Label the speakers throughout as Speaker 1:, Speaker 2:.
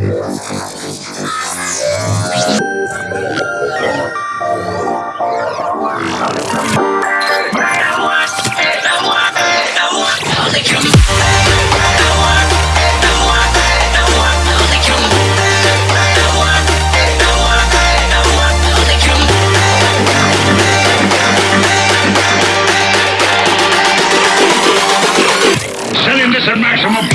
Speaker 1: Yeah. 什么？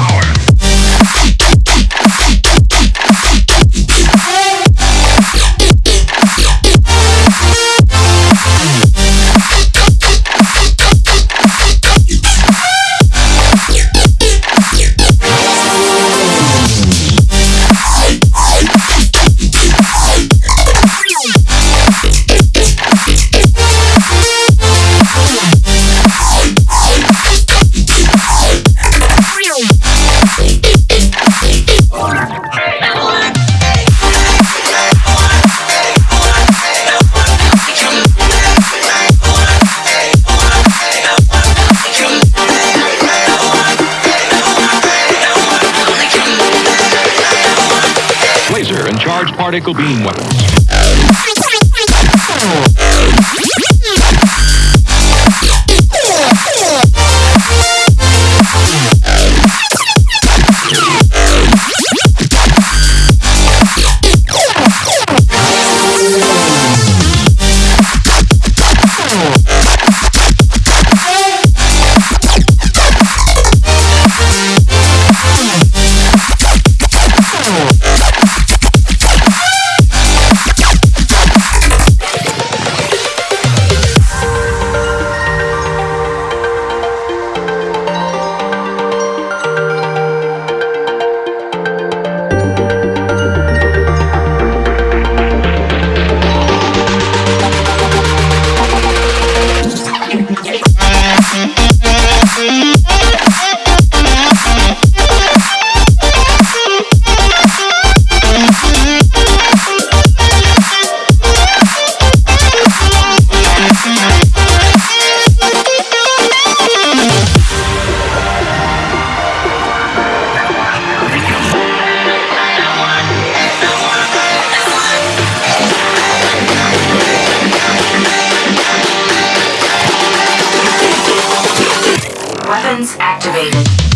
Speaker 1: Particle beam weapons.
Speaker 2: Weapons activated.